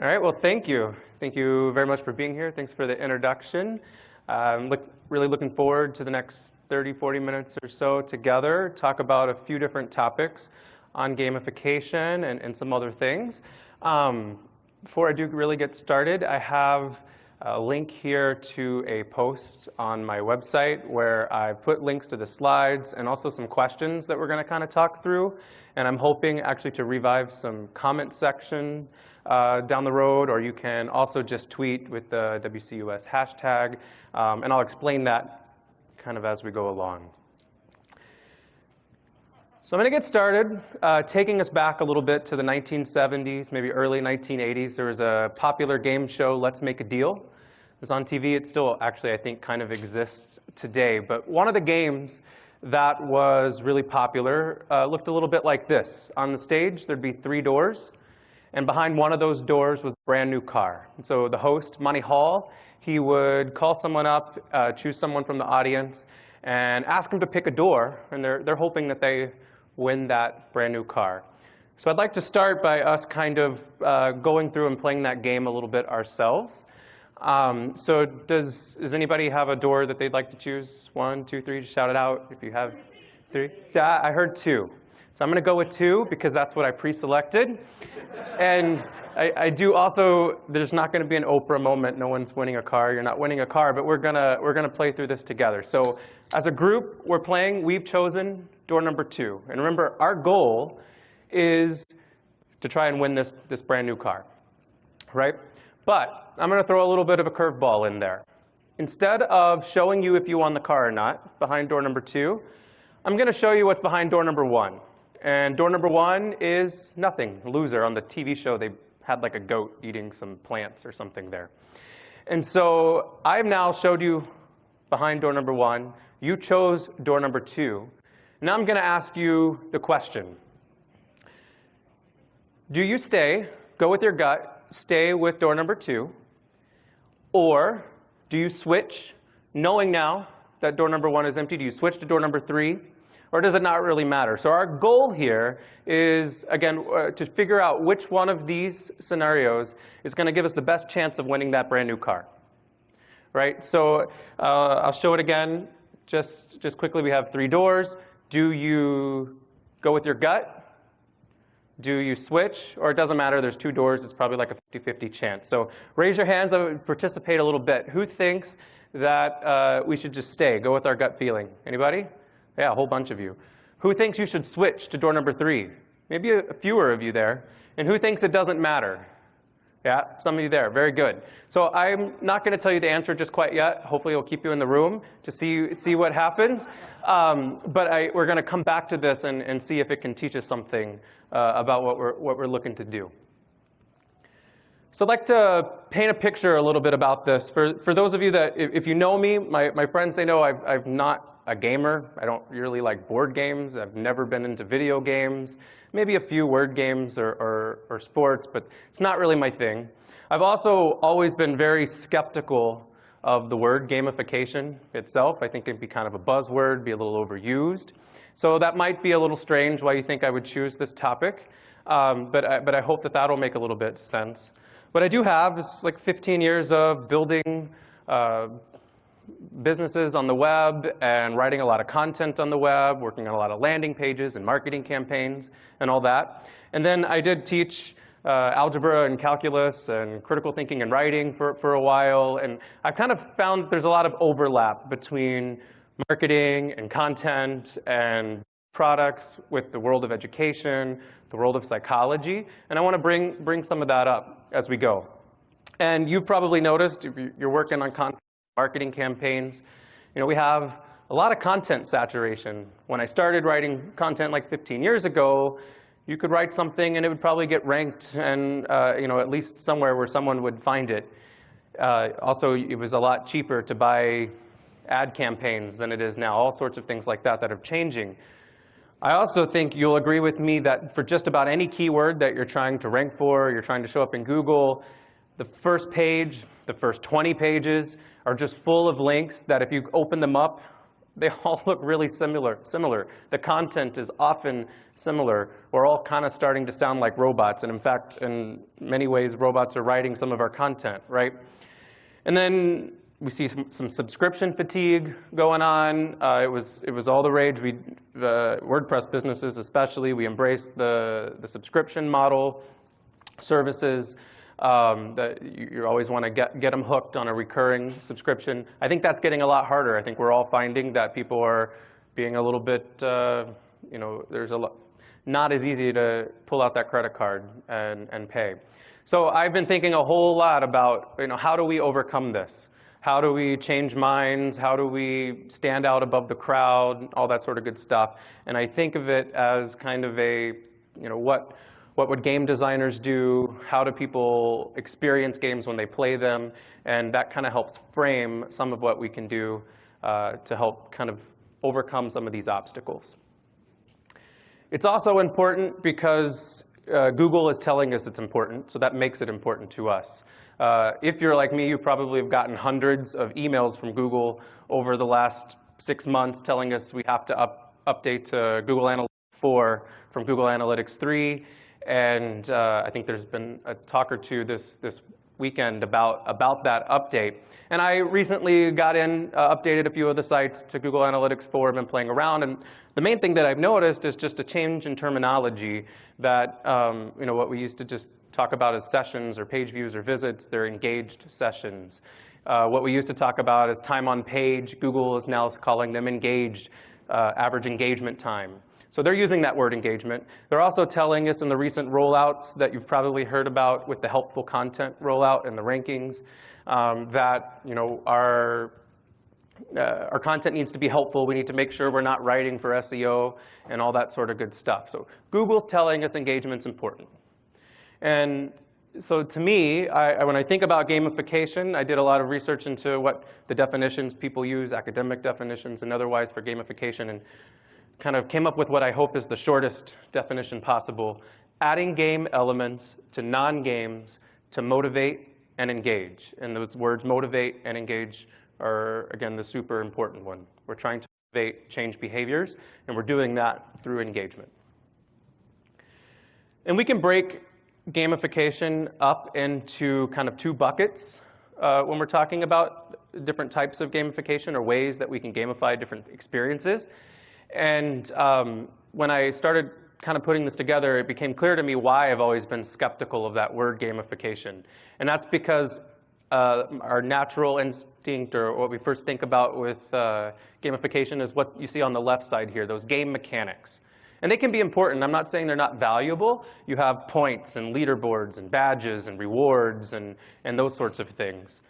All right, well, thank you. Thank you very much for being here. Thanks for the introduction. I'm look, really looking forward to the next 30, 40 minutes or so together, talk about a few different topics on gamification and, and some other things. Um, before I do really get started, I have a link here to a post on my website where I put links to the slides and also some questions that we're going to kind of talk through. And I'm hoping actually to revive some comment section uh, down the road, or you can also just tweet with the WCUS hashtag. Um, and I'll explain that kind of as we go along. So I'm going to get started uh, taking us back a little bit to the 1970s, maybe early 1980s. There was a popular game show, Let's Make a Deal It was on TV. It still actually, I think, kind of exists today. But one of the games that was really popular uh, looked a little bit like this. On the stage, there'd be three doors. And behind one of those doors was a brand new car. And so the host, Monty Hall, he would call someone up, uh, choose someone from the audience, and ask them to pick a door. And they're, they're hoping that they win that brand new car. So I'd like to start by us kind of uh, going through and playing that game a little bit ourselves. Um, so does, does anybody have a door that they'd like to choose? One, two, three, just shout it out if you have three. I heard two. So I'm going to go with two because that's what I pre-selected. and I, I, do also, there's not going to be an Oprah moment. No one's winning a car. You're not winning a car, but we're going to we're gonna play through this together. So as a group, we're playing. We've chosen door number two. And remember, our goal is to try and win this, this brand new car, right? But I'm going to throw a little bit of a curveball in there. Instead of showing you if you won the car or not behind door number two, I'm going to show you what's behind door number one. And door number one is nothing, loser. On the TV show, they had like a goat eating some plants or something there. And so I've now showed you behind door number one. You chose door number two. Now I'm going to ask you the question. Do you stay, go with your gut, stay with door number two? Or do you switch, knowing now that door number one is empty, do you switch to door number three? Or does it not really matter? So our goal here is, again, uh, to figure out which one of these scenarios is going to give us the best chance of winning that brand new car. Right? So uh, I'll show it again. Just, just quickly, we have three doors. Do you go with your gut? Do you switch? Or it doesn't matter, there's two doors, it's probably like a 50-50 chance. So raise your hands, I would participate a little bit. Who thinks that uh, we should just stay, go with our gut feeling? Anybody? Yeah, a whole bunch of you. Who thinks you should switch to door number three? Maybe a fewer of you there. And who thinks it doesn't matter? Yeah, some of you there. Very good. So I'm not going to tell you the answer just quite yet. Hopefully, it'll keep you in the room to see, see what happens. Um, but I, we're going to come back to this and, and see if it can teach us something uh, about what we're, what we're looking to do. So I'd like to paint a picture a little bit about this. For, for those of you that, if, if you know me, my, my friends, they know I've, I've not a gamer. I don't really like board games. I've never been into video games. Maybe a few word games or, or, or, sports, but it's not really my thing. I've also always been very skeptical of the word gamification itself. I think it'd be kind of a buzzword, be a little overused. So that might be a little strange why you think I would choose this topic, um, but, I, but I hope that that'll make a little bit sense. What I do have is like 15 years of building uh, businesses on the web and writing a lot of content on the web, working on a lot of landing pages and marketing campaigns and all that. And then I did teach uh, algebra and calculus and critical thinking and writing for, for a while. And I've kind of found there's a lot of overlap between marketing and content and products with the world of education, the world of psychology. And I want to bring, bring some of that up as we go. And you've probably noticed, if you're working on content marketing campaigns. You know, we have a lot of content saturation. When I started writing content like 15 years ago, you could write something and it would probably get ranked and uh, you know at least somewhere where someone would find it. Uh, also, it was a lot cheaper to buy ad campaigns than it is now. All sorts of things like that that are changing. I also think you'll agree with me that for just about any keyword that you're trying to rank for, you're trying to show up in Google, the first page, the first 20 pages are just full of links that if you open them up they all look really similar. Similar. The content is often similar. We're all kind of starting to sound like robots, and in fact, in many ways, robots are writing some of our content, right? And then we see some, some subscription fatigue going on. Uh, it was it was all the rage. We the WordPress businesses especially we embraced the the subscription model services. Um, that you, always want to get get them hooked on a recurring subscription. I think that's getting a lot harder. I think we're all finding that people are being a little bit uh, you know there's a lot not as easy to pull out that credit card and and pay. So I've been thinking a whole lot about you know how do we overcome this. How do we change minds? How do we stand out above the crowd? All that sort of good stuff. And I think of it as kind of a, you know, what, what would game designers do? How do people experience games when they play them? And that kind of helps frame some of what we can do uh, to help kind of overcome some of these obstacles. It's also important because uh, Google is telling us it's important, so that makes it important to us. Uh, if you're like me, you probably have gotten hundreds of emails from Google over the last six months telling us we have to up, update to Google Analytics 4 from Google Analytics 3. And uh, I think there's been a talk or two this, this weekend about, about that update. And I recently got in, uh, updated a few of the sites to Google Analytics 4, I've been playing around, and the main thing that I've noticed is just a change in terminology that, um, you know, what we used to just talk about as sessions or page views or visits, they're engaged sessions. Uh, what we used to talk about is time on page, Google is now calling them engaged, uh, average engagement time. So they're using that word engagement. They're also telling us in the recent rollouts that you've probably heard about with the helpful content rollout and the rankings um, that you know our uh, our content needs to be helpful. We need to make sure we're not writing for SEO and all that sort of good stuff. So Google's telling us engagement's important. And so to me, I, when I think about gamification, I did a lot of research into what the definitions people use, academic definitions and otherwise for gamification, and kind of came up with what I hope is the shortest definition possible, adding game elements to non-games to motivate and engage. And those words motivate and engage are, again, the super important one. We're trying to motivate change behaviors, and we're doing that through engagement. And we can break gamification up into kind of two buckets uh, when we're talking about different types of gamification or ways that we can gamify different experiences. And um, when I started kind of putting this together, it became clear to me why I've always been skeptical of that word gamification. And that's because uh, our natural instinct, or what we first think about with uh, gamification, is what you see on the left side here, those game mechanics. And they can be important. I'm not saying they're not valuable. You have points and leaderboards and badges and rewards and, and those sorts of things.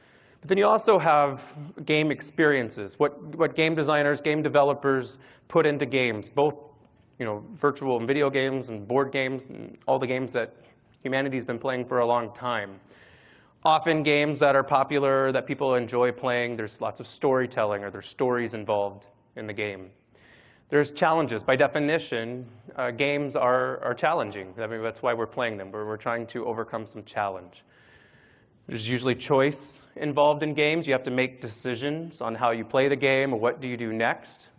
But then you also have game experiences, what, what game designers, game developers put into games, both you know, virtual and video games and board games and all the games that humanity's been playing for a long time. Often games that are popular, that people enjoy playing, there's lots of storytelling or there's stories involved in the game. There's challenges. By definition, uh, games are, are challenging. I mean, that's why we're playing them. We're, we're trying to overcome some challenge. There's usually choice involved in games. You have to make decisions on how you play the game or what do you do next.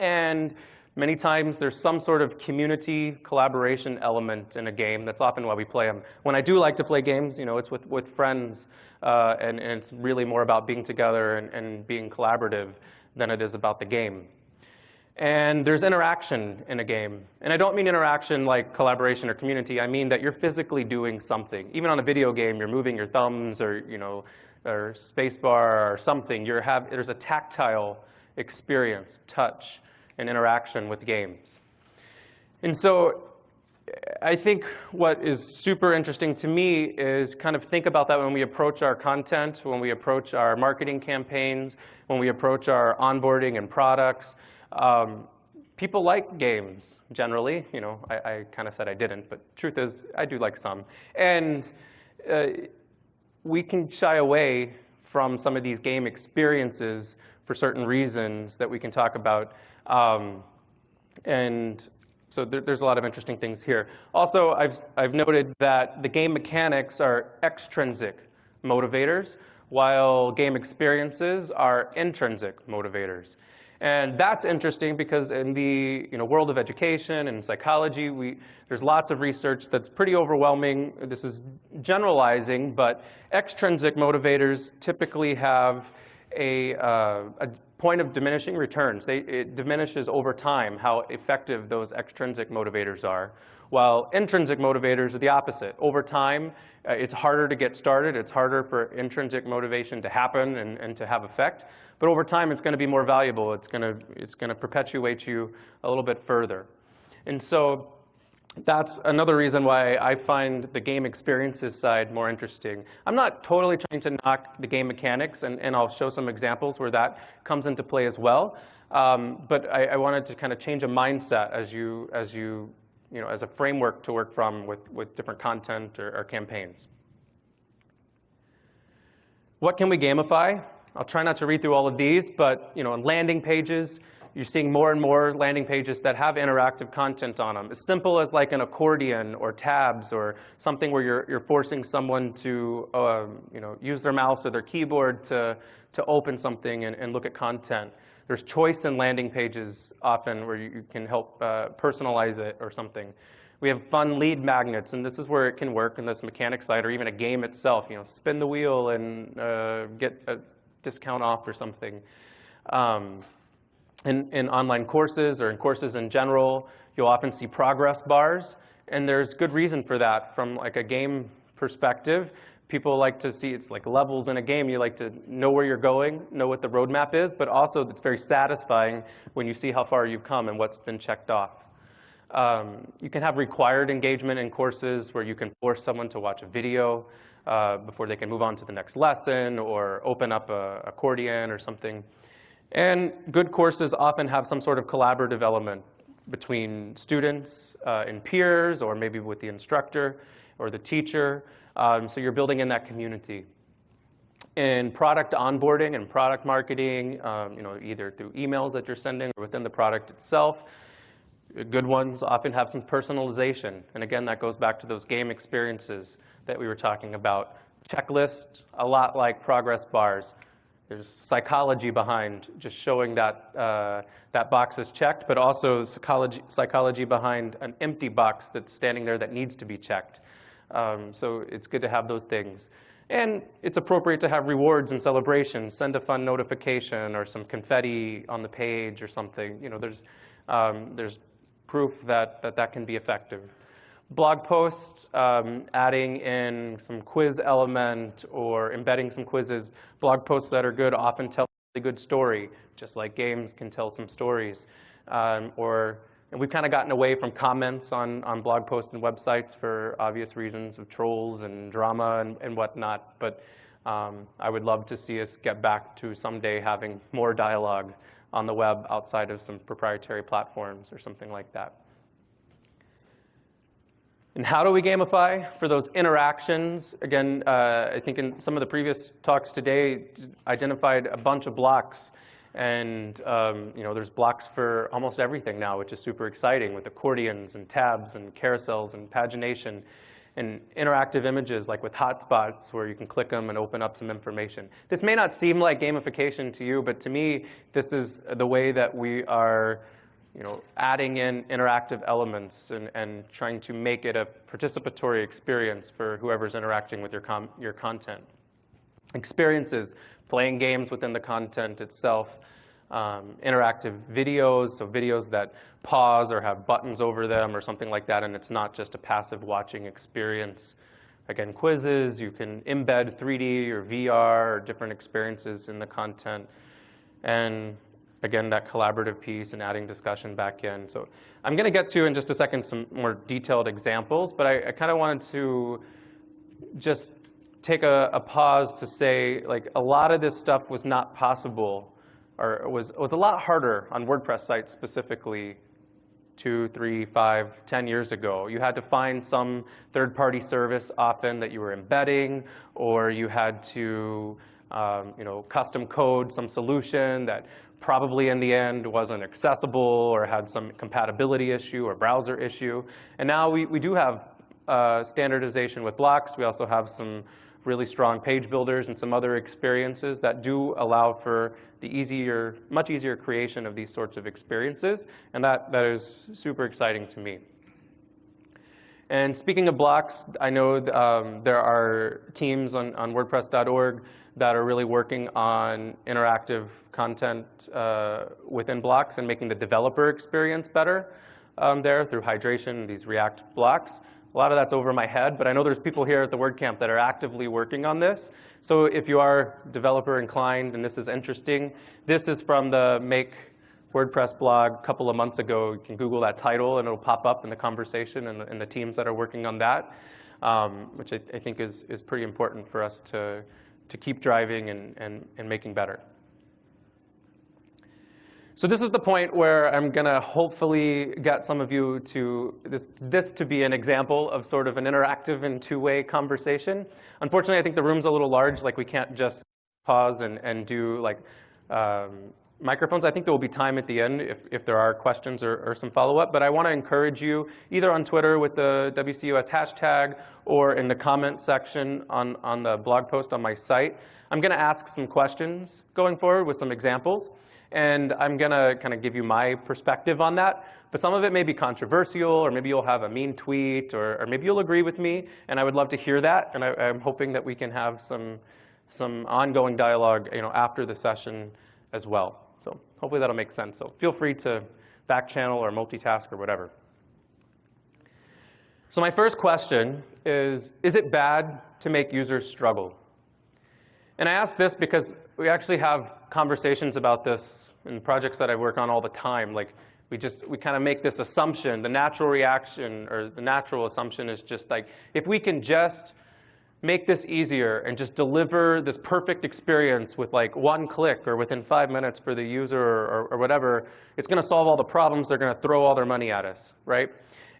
And many times there's some sort of community collaboration element in a game. That's often why we play them. When I do like to play games, you know, it's with, with friends, uh, and, and, it's really more about being together and, and being collaborative than it is about the game. And there's interaction in a game. And I don't mean interaction like collaboration or community. I mean that you're physically doing something. Even on a video game, you're moving your thumbs or, you know, or spacebar or something. You're have, there's a tactile experience, touch, and interaction with games. And so I think what is super interesting to me is kind of think about that when we approach our content, when we approach our marketing campaigns, when we approach our onboarding and products. Um, people like games generally. You know, I, I kind of said I didn't, but truth is I do like some. And uh, we can shy away from some of these game experiences for certain reasons that we can talk about. Um, and so there, there's a lot of interesting things here. Also, I've, I've noted that the game mechanics are extrinsic motivators, while game experiences are intrinsic motivators. And that's interesting because in the you know, world of education and psychology, we, there's lots of research that's pretty overwhelming. This is generalizing, but extrinsic motivators typically have a, uh, a point of diminishing returns. They, it diminishes over time how effective those extrinsic motivators are, while intrinsic motivators are the opposite. Over time, uh, it's harder to get started. It's harder for intrinsic motivation to happen and, and to have effect. But over time, it's going to be more valuable. It's going to, it's going to perpetuate you a little bit further. And so that's another reason why I find the game experiences side more interesting. I'm not totally trying to knock the game mechanics, and, and I'll show some examples where that comes into play as well. Um, but I, I, wanted to kind of change a mindset as you, as you, you know, as a framework to work from with, with different content or, or campaigns. What can we gamify? I'll try not to read through all of these, but you know, landing pages, you're seeing more and more landing pages that have interactive content on them. As simple as like an accordion or tabs or something where you're, you're forcing someone to um, you know, use their mouse or their keyboard to, to open something and, and look at content. There's choice in landing pages often where you, can help uh, personalize it or something. We have fun lead magnets, and this is where it can work in this mechanic side or even a game itself. You know, spin the wheel and uh, get a discount off or something. Um, in, in online courses or in courses in general, you'll often see progress bars. And there's good reason for that from like a game perspective. People like to see, it's like levels in a game. You like to know where you're going, know what the roadmap is, but also it's very satisfying when you see how far you've come and what's been checked off. Um, you can have required engagement in courses where you can force someone to watch a video uh, before they can move on to the next lesson or open up a accordion or something. And good courses often have some sort of collaborative element between students uh, and peers, or maybe with the instructor or the teacher. Um, so you're building in that community. In product onboarding and product marketing, um, you know, either through emails that you're sending or within the product itself, good ones often have some personalization. And again, that goes back to those game experiences that we were talking about. Checklist, a lot like progress bars. There's psychology behind just showing that uh, that box is checked, but also psychology, psychology behind an empty box that's standing there that needs to be checked. Um, so it's good to have those things. And it's appropriate to have rewards and celebrations. Send a fun notification or some confetti on the page or something. You know, there's, um, there's proof that, that that can be effective blog posts, um, adding in some quiz element or embedding some quizzes. Blog posts that are good often tell a good story, just like games can tell some stories. Um, or, and we've kind of gotten away from comments on, on blog posts and websites for obvious reasons of trolls and drama and, and whatnot. But um, I would love to see us get back to someday having more dialogue on the web outside of some proprietary platforms or something like that. And how do we gamify for those interactions? Again, uh, I think in some of the previous talks today, identified a bunch of blocks. And um, you know, there's blocks for almost everything now, which is super exciting with accordions and tabs and carousels and pagination and interactive images like with hotspots where you can click them and open up some information. This may not seem like gamification to you, but to me, this is the way that we are you know, adding in interactive elements and, and trying to make it a participatory experience for whoever's interacting with your, com your content. Experiences, playing games within the content itself, um, interactive videos, so videos that pause or have buttons over them or something like that, and it's not just a passive watching experience. Again, quizzes, you can embed 3D or VR or different experiences in the content. And again, that collaborative piece and adding discussion back in. So I'm going to get to in just a second some more detailed examples, but I, I kind of wanted to just take a, a, pause to say, like, a lot of this stuff was not possible, or was, was a lot harder on WordPress sites specifically two, three, five, ten years ago. You had to find some third-party service often that you were embedding, or you had to um, you know, custom code some solution that probably in the end wasn't accessible or had some compatibility issue or browser issue. And now we, we do have uh, standardization with blocks. We also have some really strong page builders and some other experiences that do allow for the easier, much easier creation of these sorts of experiences. And that, that is super exciting to me. And speaking of blocks, I know um, there are teams on, on WordPress.org that are really working on interactive content uh, within blocks and making the developer experience better um, there through hydration, these React blocks. A lot of that's over my head, but I know there's people here at the WordCamp that are actively working on this. So if you are developer inclined and this is interesting, this is from the Make WordPress blog a couple of months ago. You can Google that title and it'll pop up in the conversation and the, and the teams that are working on that, um, which I, I, think is, is pretty important for us to, to keep driving and, and, and making better. So this is the point where I'm going to hopefully get some of you to this, this to be an example of sort of an interactive and two-way conversation. Unfortunately, I think the room's a little large. Like we can't just pause and, and do like um, microphones. I think there will be time at the end if, if there are questions or, or some follow-up. But I want to encourage you either on Twitter with the WCUS hashtag or in the comment section on, on the blog post on my site. I'm going to ask some questions going forward with some examples. And I'm going to kind of give you my perspective on that. But some of it may be controversial, or maybe you'll have a mean tweet, or, or maybe you'll agree with me. And I would love to hear that. And I, am hoping that we can have some, some ongoing dialogue you know, after the session as well. Hopefully that'll make sense. So feel free to back channel or multitask or whatever. So my first question is, is it bad to make users struggle? And I ask this because we actually have conversations about this in projects that I work on all the time. Like we just, we kind of make this assumption. The natural reaction or the natural assumption is just like, if we can just make this easier and just deliver this perfect experience with like one click or within five minutes for the user or, or whatever, it's going to solve all the problems. They're going to throw all their money at us, right?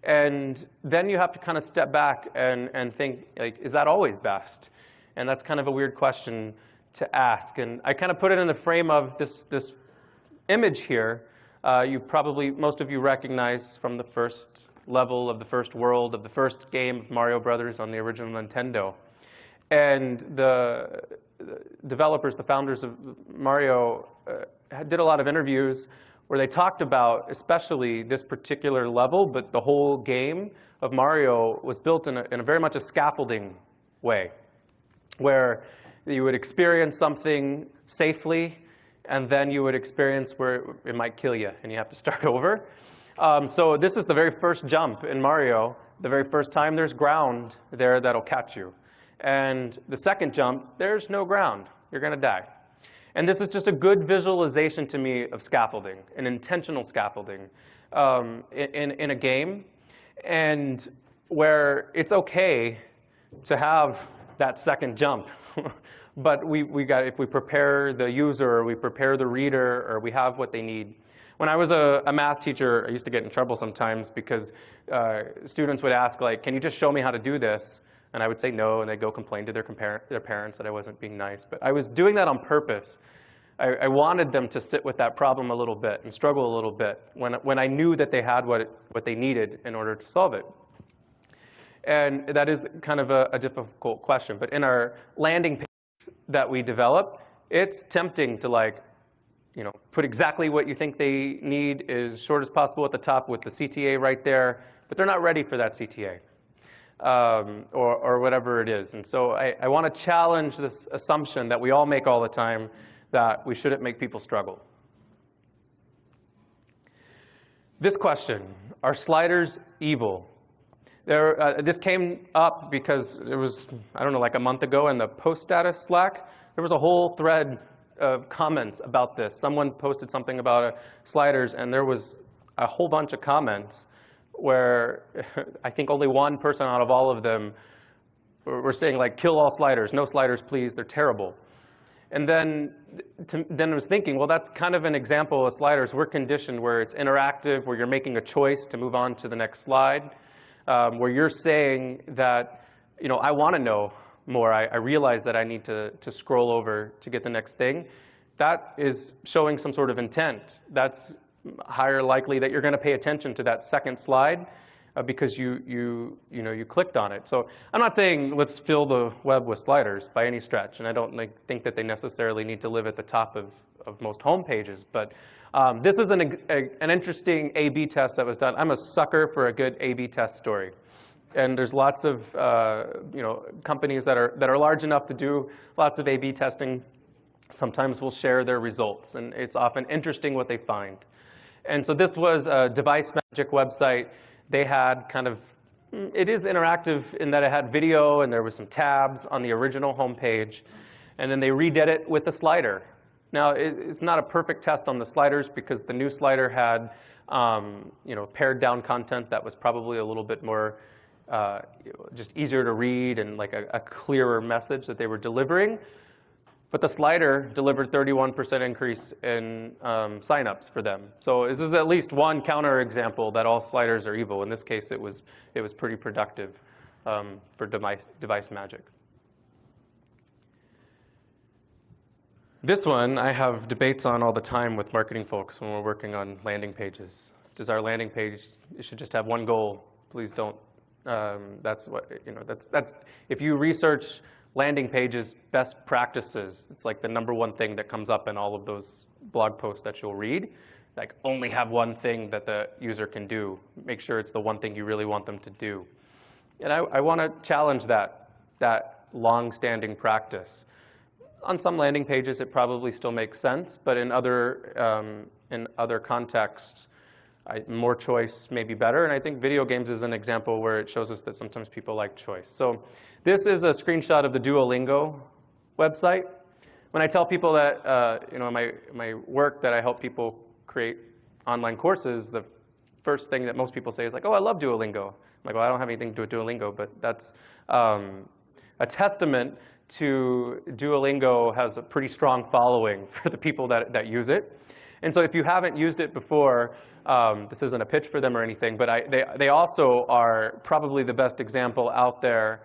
And then you have to kind of step back and, and think, like, is that always best? And that's kind of a weird question to ask. And I kind of put it in the frame of this, this image here. Uh, you probably, most of you recognize from the first level of the first world of the first game of Mario Brothers on the original Nintendo. And the, developers, the founders of Mario, uh, did a lot of interviews where they talked about especially this particular level, but the whole game of Mario was built in a, in a very much a scaffolding way where you would experience something safely, and then you would experience where it might kill you, and you have to start over. Um, so this is the very first jump in Mario. The very first time there's ground there that'll catch you. And the second jump, there's no ground. You're going to die. And this is just a good visualization to me of scaffolding, an intentional scaffolding um, in, in a game, and where it's OK to have that second jump. but we, we got, if we prepare the user, or we prepare the reader, or we have what they need. When I was a, a math teacher, I used to get in trouble sometimes because uh, students would ask, like, can you just show me how to do this? And I would say no, and they'd go complain to their, their parents that I wasn't being nice. But I was doing that on purpose. I, I, wanted them to sit with that problem a little bit and struggle a little bit when, when I knew that they had what, what they needed in order to solve it. And that is kind of a, a difficult question. But in our landing page that we develop, it's tempting to like, you know, put exactly what you think they need as short as possible at the top with the CTA right there, but they're not ready for that CTA. Um, or, or, whatever it is. And so I, I want to challenge this assumption that we all make all the time that we shouldn't make people struggle. This question, are sliders evil? There, uh, this came up because it was, I don't know, like a month ago in the post status Slack. There was a whole thread of comments about this. Someone posted something about uh, sliders, and there was a whole bunch of comments where I think only one person out of all of them were saying, like, kill all sliders, no sliders, please, they're terrible. And then, to, then I was thinking, well, that's kind of an example of sliders. We're conditioned where it's interactive, where you're making a choice to move on to the next slide um, where you're saying that, you know, I want to know more. I, I realize that I need to, to scroll over to get the next thing. That is showing some sort of intent. That's higher likely that you're going to pay attention to that second slide uh, because you, you, you, know, you clicked on it. So I'm not saying let's fill the web with sliders by any stretch, and I don't like, think that they necessarily need to live at the top of, of most home pages. But um, this is an, a, an interesting A-B test that was done. I'm a sucker for a good A-B test story. And there's lots of uh, you know, companies that are, that are large enough to do lots of A-B testing. Sometimes will share their results, and it's often interesting what they find. And so this was a Device Magic website they had kind of, it is interactive in that it had video and there was some tabs on the original homepage. And then they redid it with a slider. Now, it's not a perfect test on the sliders because the new slider had um, you know, pared down content that was probably a little bit more uh, just easier to read and like a, a clearer message that they were delivering. But the slider delivered 31% increase in um, signups for them. So this is at least one counterexample that all sliders are evil. In this case, it was, it was pretty productive um, for device, device magic. This one I have debates on all the time with marketing folks when we're working on landing pages. Does our landing page, it should just have one goal. Please don't, um, that's what, you know, that's, that's, if you research landing pages, best practices. It's like the number one thing that comes up in all of those blog posts that you'll read. Like only have one thing that the user can do. Make sure it's the one thing you really want them to do. And I, I want to challenge that, that long-standing practice. On some landing pages, it probably still makes sense, but in other, um, in other contexts, I, more choice may be better. And I think video games is an example where it shows us that sometimes people like choice. So this is a screenshot of the Duolingo website. When I tell people that, uh, you know, my, my work that I help people create online courses, the first thing that most people say is like, oh, I love Duolingo. I'm like, well, I don't have anything to do with Duolingo, but that's um, a testament to Duolingo has a pretty strong following for the people that, that use it. And so if you haven't used it before, um, this isn't a pitch for them or anything, but I, they, they also are probably the best example out there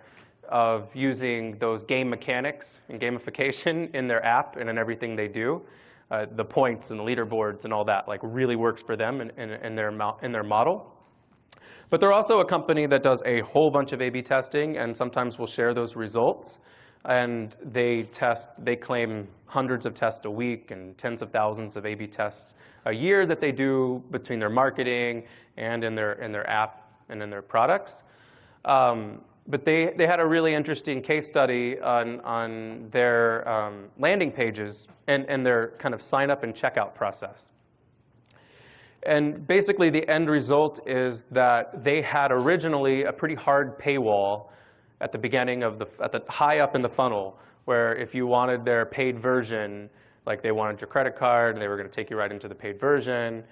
of using those game mechanics and gamification in their app and in everything they do. Uh, the points and the leaderboards and all that like really works for them in, in, in, their, in their model. But they're also a company that does a whole bunch of A-B testing and sometimes will share those results and they test, they claim hundreds of tests a week and tens of thousands of A-B tests a year that they do between their marketing and in their, in their app and in their products. Um, but they, they had a really interesting case study on, on their um, landing pages and, and their kind of sign up and checkout process. And basically the end result is that they had originally a pretty hard paywall at the beginning of the, at the high up in the funnel, where if you wanted their paid version, like they wanted your credit card, they were going to take you right into the paid version.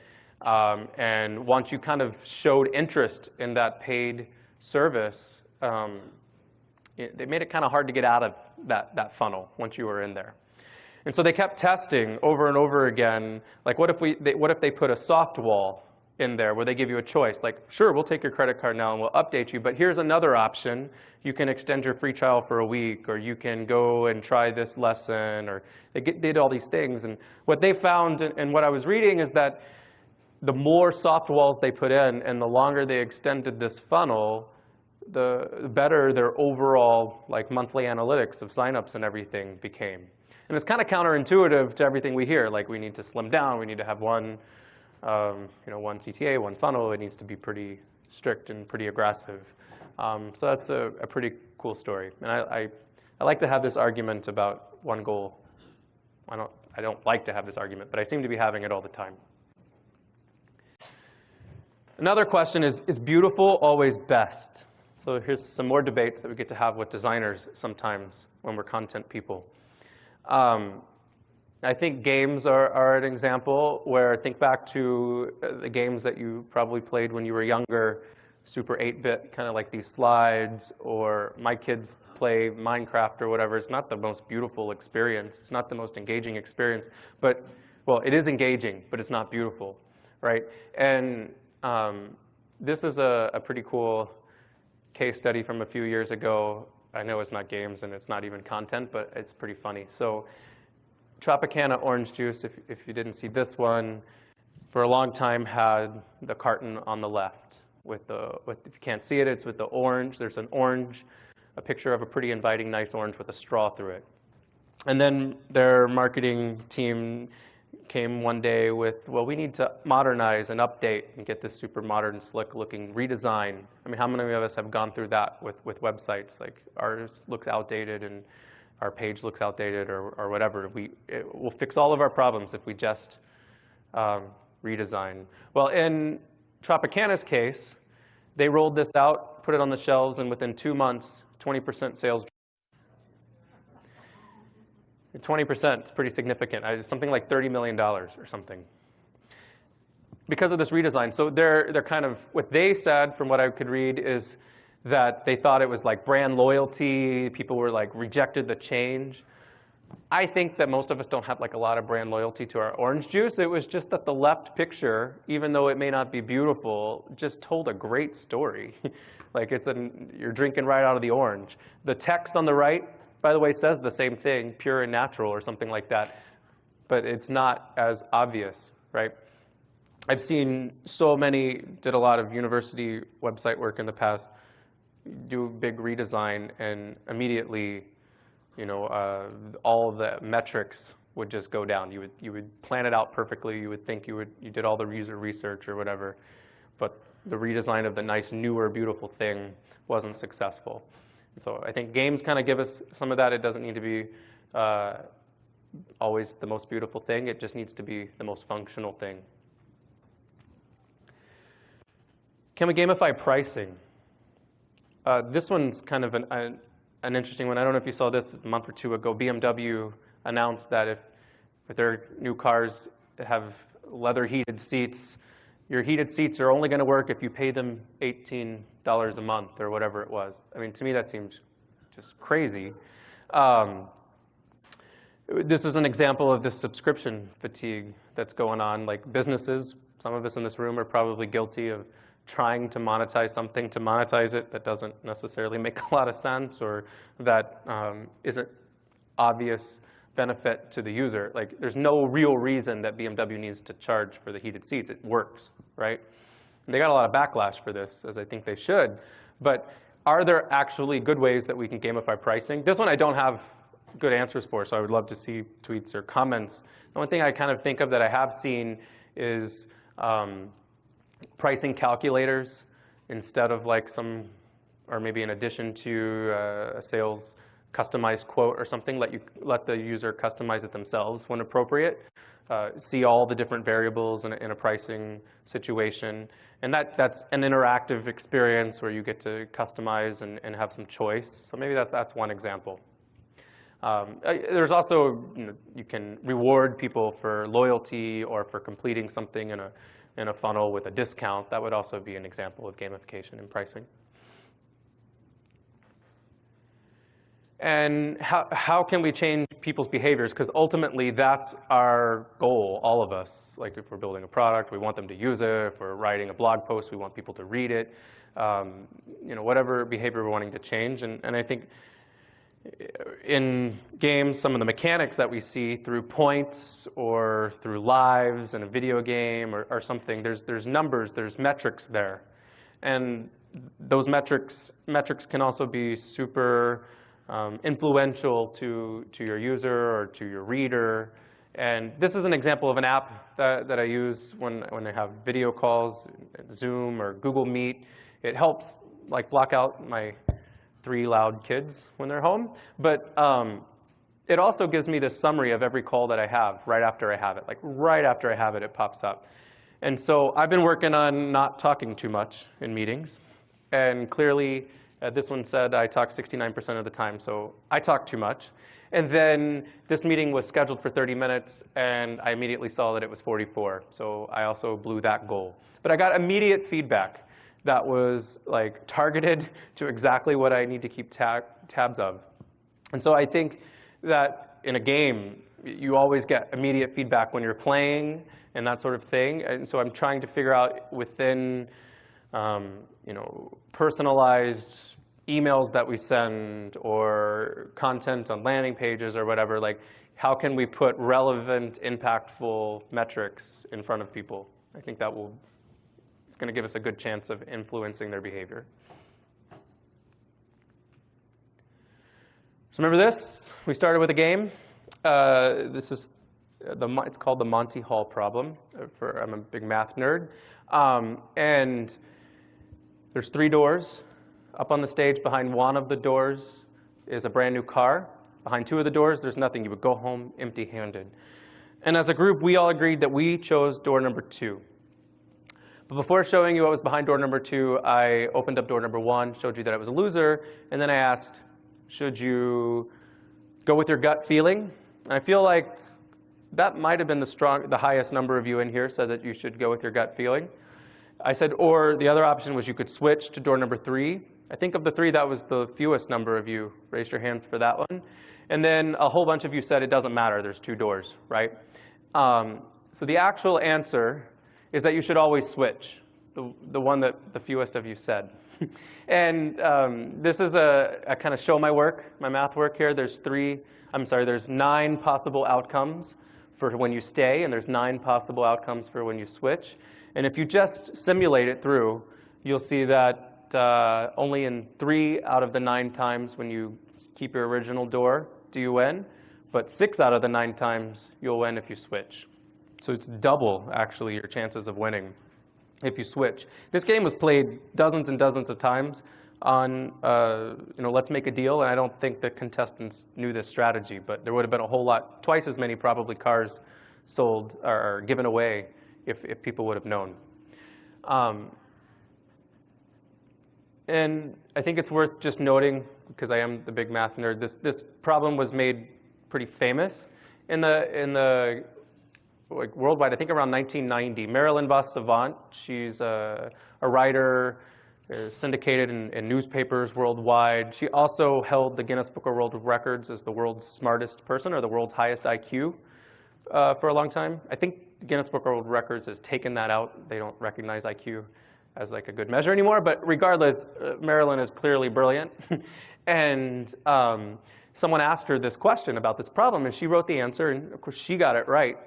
Um, and once you kind of showed interest in that paid service, um, it, they made it kind of hard to get out of that, that funnel once you were in there. And so they kept testing over and over again, like what if, we, they, what if they put a soft wall in there where they give you a choice. Like, sure, we'll take your credit card now and we'll update you, but here's another option. You can extend your free trial for a week, or you can go and try this lesson, or they get, did all these things. And what they found and what I was reading is that the more soft walls they put in and the longer they extended this funnel, the better their overall like monthly analytics of signups and everything became. And it's kind of counterintuitive to everything we hear, like we need to slim down, we need to have one um, you know, one CTA, one funnel, it needs to be pretty strict and pretty aggressive. Um, so that's a, a, pretty cool story. And I, I, I, like to have this argument about one goal. I don't, I don't like to have this argument, but I seem to be having it all the time. Another question is, is beautiful always best? So here's some more debates that we get to have with designers sometimes when we're content people. Um, I think games are, are an example where think back to uh, the games that you probably played when you were younger, Super 8-bit, kind of like these slides, or my kids play Minecraft or whatever. It's not the most beautiful experience. It's not the most engaging experience. But, well, it is engaging, but it's not beautiful, right? And um, this is a, a pretty cool case study from a few years ago. I know it's not games and it's not even content, but it's pretty funny. So Tropicana orange juice, if, if you didn't see this one, for a long time had the carton on the left. with the, with, if you can't see it, it's with the orange. There's an orange, a picture of a pretty inviting, nice orange with a straw through it. And then their marketing team came one day with, well, we need to modernize and update and get this super modern, slick looking redesign. I mean, how many of us have gone through that with, with websites? Like ours looks outdated and our page looks outdated or, or whatever. We, it, we'll fix all of our problems if we just um, redesign. Well, in Tropicana's case, they rolled this out, put it on the shelves, and within two months, 20% sales 20% is pretty significant. It's something like $30 million or something. Because of this redesign. So they're, they're kind of, what they said from what I could read is that they thought it was like brand loyalty. People were like rejected the change. I think that most of us don't have like a lot of brand loyalty to our orange juice. It was just that the left picture, even though it may not be beautiful, just told a great story. like it's an, you're drinking right out of the orange. The text on the right by the way, says the same thing, pure and natural or something like that, but it's not as obvious, right? I've seen so many, did a lot of university website work in the past, do a big redesign and immediately, you know, uh, all the metrics would just go down. You would, you would plan it out perfectly. You would think you, would, you did all the user research or whatever, but the redesign of the nice, newer, beautiful thing wasn't successful. So I think games kind of give us some of that. It doesn't need to be uh, always the most beautiful thing. It just needs to be the most functional thing. Can we gamify pricing? Uh, this one's kind of an, an, an, interesting one. I don't know if you saw this a month or two ago. BMW announced that if, their new cars have leather heated seats, your heated seats are only going to work if you pay them $18 a month or whatever it was. I mean, to me, that seems just crazy. Um, this is an example of this subscription fatigue that's going on. Like businesses, some of us in this room are probably guilty of trying to monetize something to monetize it that doesn't necessarily make a lot of sense or that um, not obvious benefit to the user. Like, there's no real reason that BMW needs to charge for the heated seats. It works, right? And they got a lot of backlash for this, as I think they should. But are there actually good ways that we can gamify pricing? This one I don't have good answers for, so I would love to see tweets or comments. The one thing I kind of think of that I have seen is um, pricing calculators instead of like some, or maybe in addition to uh, a sales customized quote or something, let, you, let the user customize it themselves when appropriate. Uh, see all the different variables in a, in a, pricing situation. And that, that's an interactive experience where you get to customize and, and have some choice. So maybe that's, that's one example. Um, uh, there's also, you, know, you can reward people for loyalty or for completing something in a, in a funnel with a discount. That would also be an example of gamification in pricing. And how, how can we change people's behaviors? Because ultimately, that's our goal, all of us. Like if we're building a product, we want them to use it. If we're writing a blog post, we want people to read it. Um, you know, whatever behavior we're wanting to change. And, and I think in games, some of the mechanics that we see through points or through lives in a video game or, or something, there's, there's numbers, there's metrics there. And those metrics, metrics can also be super um, influential to, to your user or to your reader. And this is an example of an app that, that I use when, when I have video calls, Zoom or Google Meet. It helps like block out my three loud kids when they're home. But um, it also gives me this summary of every call that I have right after I have it. Like right after I have it, it pops up. And so I've been working on not talking too much in meetings. And clearly, uh, this one said I talk 69% of the time, so I talk too much. And then this meeting was scheduled for 30 minutes, and I immediately saw that it was 44. So I also blew that goal. But I got immediate feedback that was like targeted to exactly what I need to keep tab tabs of. And so I think that in a game, you always get immediate feedback when you're playing and that sort of thing. And so I'm trying to figure out within um, you know, personalized emails that we send or content on landing pages or whatever, like how can we put relevant, impactful metrics in front of people? I think that will It's going to give us a good chance of influencing their behavior. So remember this? We started with a game. Uh, this is the, it's called the Monty Hall problem. Uh, for, I'm a big math nerd. Um, and there's three doors. Up on the stage behind one of the doors is a brand new car. Behind two of the doors, there's nothing. You would go home empty-handed. And as a group, we all agreed that we chose door number two. But before showing you what was behind door number two, I opened up door number one, showed you that I was a loser, and then I asked, should you go with your gut feeling? And I feel like that might have been the, strong, the highest number of you in here said that you should go with your gut feeling. I said, or the other option was you could switch to door number three. I think of the three, that was the fewest number of you raised your hands for that one. And then a whole bunch of you said it doesn't matter, there's two doors, right? Um, so the actual answer is that you should always switch, the, the one that the fewest of you said. and um, this is a, a kind of show my work, my math work here. There's three, I'm sorry, there's nine possible outcomes for when you stay, and there's nine possible outcomes for when you switch. And if you just simulate it through, you'll see that uh, only in three out of the nine times when you keep your original door do you win, but six out of the nine times you'll win if you switch. So it's double, actually, your chances of winning if you switch. This game was played dozens and dozens of times on, uh, you know, let's make a deal, and I don't think the contestants knew this strategy, but there would have been a whole lot, twice as many probably cars sold or given away if, if people would have known. Um, and I think it's worth just noting, because I am the big math nerd, this, this problem was made pretty famous in the, in the like worldwide, I think around 1990. Marilyn Vos Savant, she's a, a writer, uh, syndicated in, in, newspapers worldwide. She also held the Guinness Book of World Records as the world's smartest person or the world's highest IQ uh, for a long time. I think the Guinness Book of World Records has taken that out. They don't recognize IQ as like a good measure anymore. But regardless, uh, Marilyn is clearly brilliant. and um, someone asked her this question about this problem, and she wrote the answer, and of course she got it right.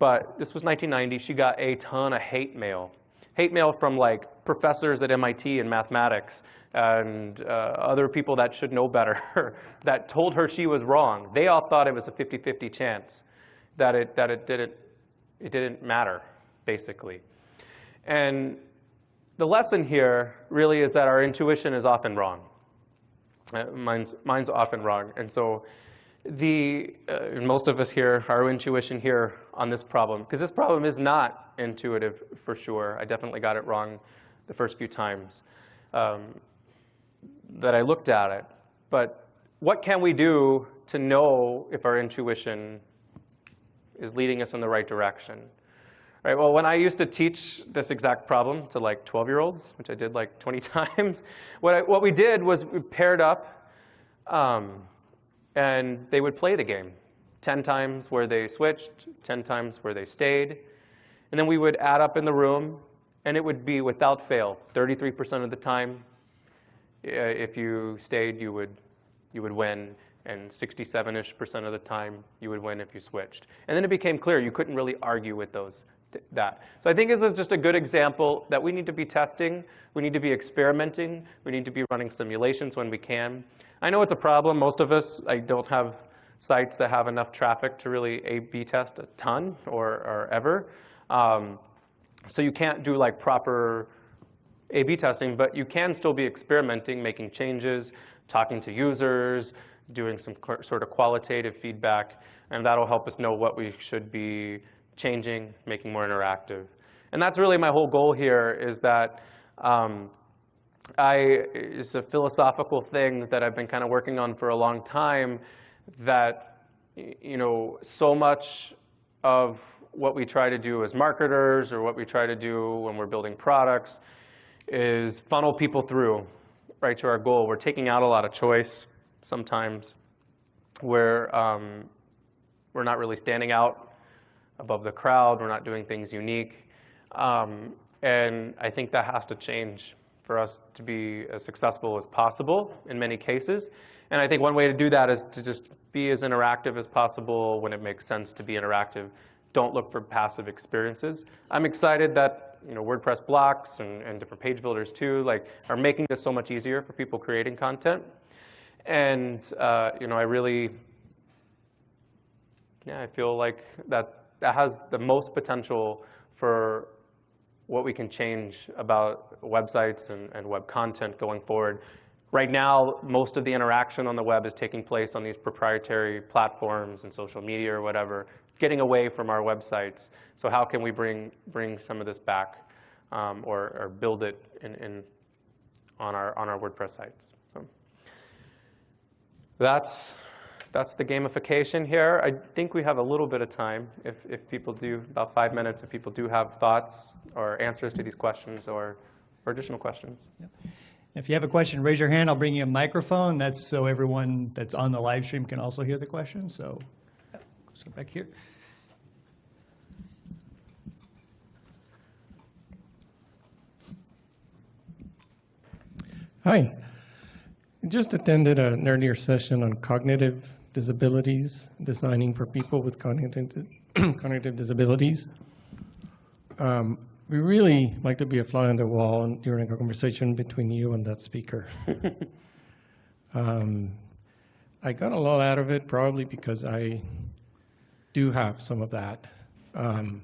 But this was 1990. She got a ton of hate mail. Hate mail from like professors at MIT in mathematics and uh, other people that should know better that told her she was wrong. They all thought it was a 50-50 chance that it, that it didn't, it didn't matter, basically. And the lesson here really is that our intuition is often wrong. Uh, mine's, mine's often wrong. And so the, uh, most of us here, our intuition here on this problem, because this problem is not intuitive for sure. I definitely got it wrong the first few times um, that I looked at it. But what can we do to know if our intuition is leading us in the right direction? Right, well, when I used to teach this exact problem to like 12-year-olds, which I did like 20 times, what, I, what we did was we paired up um, and they would play the game. 10 times where they switched, 10 times where they stayed. And then we would add up in the room, and it would be without fail, 33% of the time, uh, if you stayed, you would, you would win and 67-ish percent of the time you would win if you switched. And then it became clear you couldn't really argue with those that. So I think this is just a good example that we need to be testing, we need to be experimenting, we need to be running simulations when we can. I know it's a problem. Most of us, I don't have sites that have enough traffic to really A-B test a ton or, or ever. Um, so you can't do like proper A-B testing, but you can still be experimenting, making changes, talking to users, doing some sort of qualitative feedback, and that'll help us know what we should be changing, making more interactive. And that's really my whole goal here is that um, I, it's a philosophical thing that I've been kind of working on for a long time that, you know, so much of what we try to do as marketers or what we try to do when we're building products is funnel people through right to our goal. We're taking out a lot of choice sometimes where um, we're not really standing out above the crowd. We're not doing things unique. Um, and I think that has to change for us to be as successful as possible in many cases. And I think one way to do that is to just be as interactive as possible when it makes sense to be interactive. Don't look for passive experiences. I'm excited that you know, WordPress blocks and, and different page builders too, like are making this so much easier for people creating content. And uh, you know, I really, yeah, I feel like that that has the most potential for what we can change about websites and, and web content going forward. Right now, most of the interaction on the web is taking place on these proprietary platforms and social media or whatever, getting away from our websites. So how can we bring, bring some of this back um, or, or build it in, in, on, our, on our WordPress sites? So that's, that's the gamification here. I think we have a little bit of time if, if people do, about five minutes, if people do have thoughts or answers to these questions or, or additional questions. Yep. If you have a question, raise your hand. I'll bring you a microphone. That's so everyone that's on the live stream can also hear the question. So, so back here. Hi. I just attended an earlier session on cognitive disabilities, designing for people with cognitive, cognitive disabilities. Um, we really like to be a fly on the wall during a conversation between you and that speaker. um, I got a lot out of it probably because I do have some of that. Um,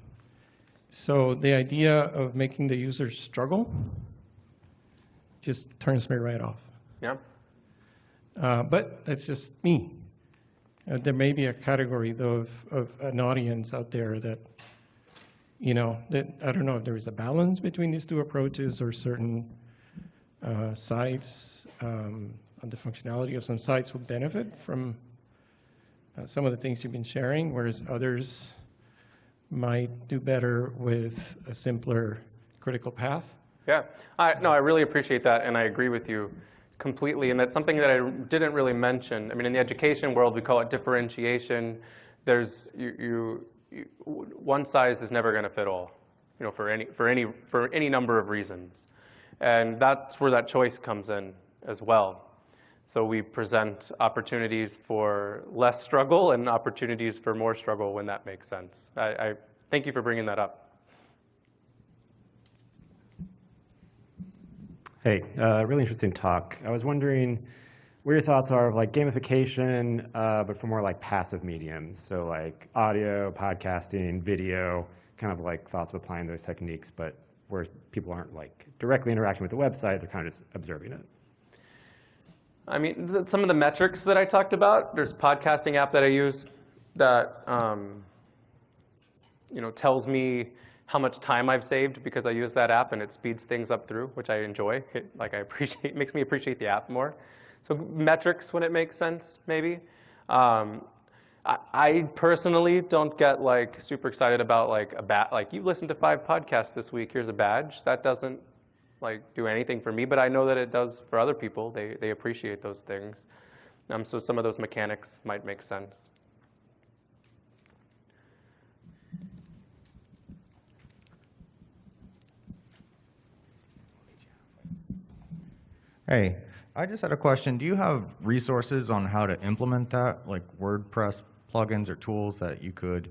so the idea of making the user struggle just turns me right off. Yeah. Uh, but that's just me. Uh, there may be a category, though, of, of an audience out there that, you know, that I don't know if there is a balance between these two approaches or certain uh, sites, um, on the functionality of some sites will benefit from uh, some of the things you've been sharing, whereas others might do better with a simpler critical path. Yeah, I, no, I really appreciate that, and I agree with you completely. And that's something that I didn't really mention. I mean, in the education world, we call it differentiation. There's you, you one size is never going to fit all, you know, for any for any for any number of reasons, and that's where that choice comes in as well. So we present opportunities for less struggle and opportunities for more struggle when that makes sense. I, I thank you for bringing that up. Hey, uh, really interesting talk. I was wondering what your thoughts are of like gamification, uh, but for more like passive mediums. So like audio, podcasting, video, kind of like thoughts of applying those techniques, but where people aren't like directly interacting with the website, they're kind of just observing it. I mean, some of the metrics that I talked about, there's a podcasting app that I use that um, you know, tells me how much time I've saved because I use that app and it speeds things up through, which I enjoy. It, like I appreciate, makes me appreciate the app more. So metrics when it makes sense, maybe. Um, I, personally don't get like super excited about like a bat. Like you've listened to five podcasts this week. Here's a badge. That doesn't like do anything for me, but I know that it does for other people. They they appreciate those things. Um, so some of those mechanics might make sense. Hey, I just had a question. Do you have resources on how to implement that, like WordPress plugins or tools that you could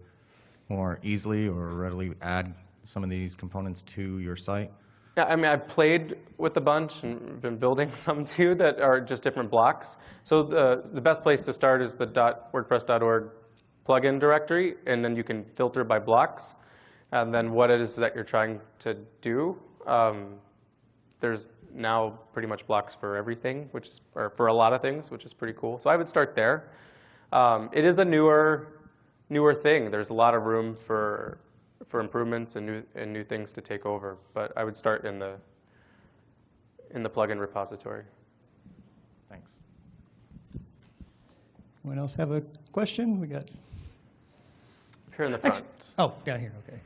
more easily or readily add some of these components to your site? Yeah, I mean, I've played with a bunch and been building some too that are just different blocks. So the, the best place to start is the .wordpress.org plugin directory, and then you can filter by blocks, and then what it is that you're trying to do. Um, there's now pretty much blocks for everything, which is, or for a lot of things, which is pretty cool. So I would start there. Um, it is a newer, newer thing. There's a lot of room for, for improvements and new, and new things to take over. But I would start in the, in the plugin repository. Thanks. Anyone else have a question? We got. Here in the front. Oh, down here, okay.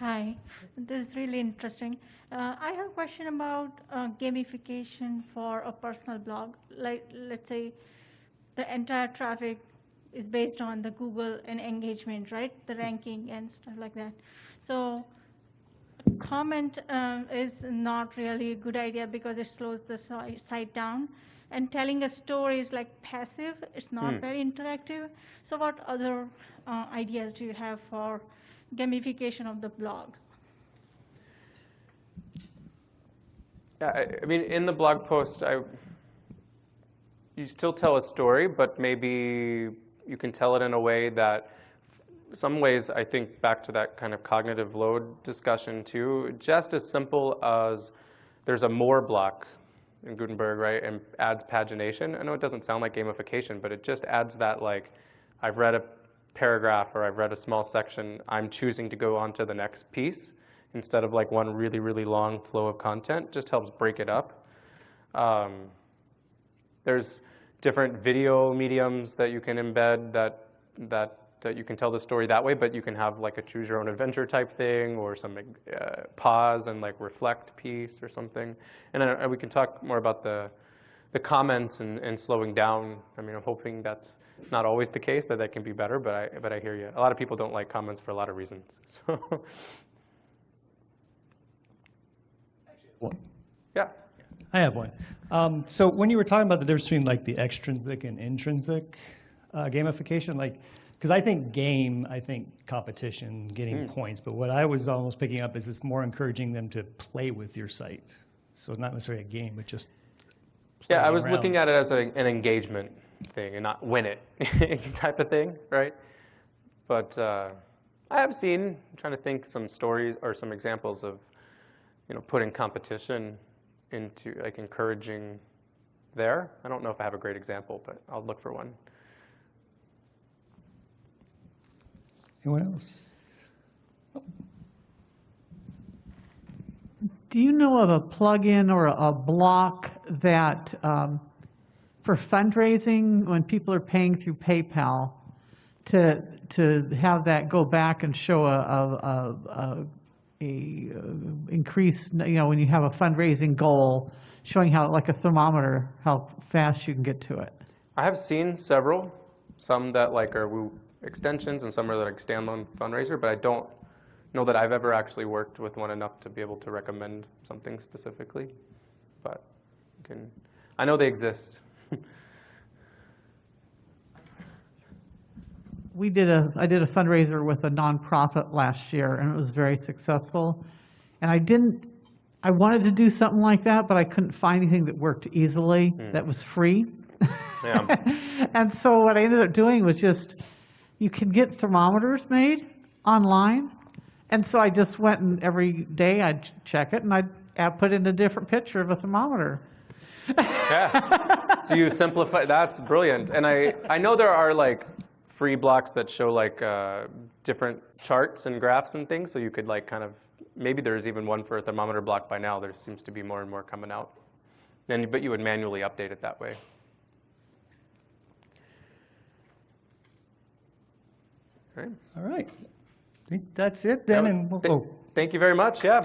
Hi, this is really interesting. Uh, I have a question about uh, gamification for a personal blog. Like, let's say the entire traffic is based on the Google and engagement, right? The ranking and stuff like that. So comment um, is not really a good idea because it slows the site down. And telling a story is like passive, it's not Hmm. very interactive. So what other uh, ideas do you have for gamification of the blog? Yeah, I, I mean, in the blog post, I, you still tell a story, but maybe you can tell it in a way that, some ways, I think back to that kind of cognitive load discussion too, just as simple as there's a more block in Gutenberg, right, and adds pagination. I know it doesn't sound like gamification, but it just adds that like, I've read a paragraph or I've read a small section, I'm choosing to go on to the next piece instead of like one really, really long flow of content, just helps break it up. Um, there's different video mediums that you can embed that, that, that you can tell the story that way, but you can have like a choose your own adventure type thing or some uh, pause and like reflect piece or something. And uh, we can talk more about the, the comments and, and slowing down. I mean, I'm hoping that's not always the case, that that can be better, but I, but I hear you. A lot of people don't like comments for a lot of reasons. So, yeah. I have one. Um, so when you were talking about the difference between like the extrinsic and intrinsic uh, gamification, like, because I think game, I think competition, getting points, but what I was almost picking up is it's more encouraging them to play with your site. So not necessarily a game, but just Yeah, I was looking at it as a, an engagement thing and not win it type of thing, right? But uh, I have seen, I'm trying to think some stories or some examples of, you know, putting competition into like encouraging there. I don't know if I have a great example, but I'll look for one. Anyone else? Do you know of a plugin or a- block that, um, for fundraising, when people are paying through PayPal, to, to have that go back and show a, a, a, a- a uh, increase, you know, when you have a fundraising goal, showing how, like a thermometer, how fast you can get to it? I have seen several, some that like are Woo extensions and some are like standalone fundraiser, but I don't know that I've ever actually worked with one enough to be able to recommend something specifically. But you can, I know they exist. We did a, I did a fundraiser with a nonprofit last year, and it was very successful. And I didn't, I wanted to do something like that, but I couldn't find anything that worked easily, hmm. that was free. Yeah. And so what I ended up doing was just, you can get thermometers made online. And so I just went and every day I'd check it, and I'd add- put in a different picture of a thermometer. yeah. So you simplify, that's brilliant. And I, I know there are like free blocks that show like uh, different charts and graphs and things. So you could like kind of, maybe there's even one for a thermometer block by now. There seems to be more and more coming out. Then, but you would manually update it that way. All right. All right. Think that's it then. And we'll, Th- oh, Thank you very much. Yeah.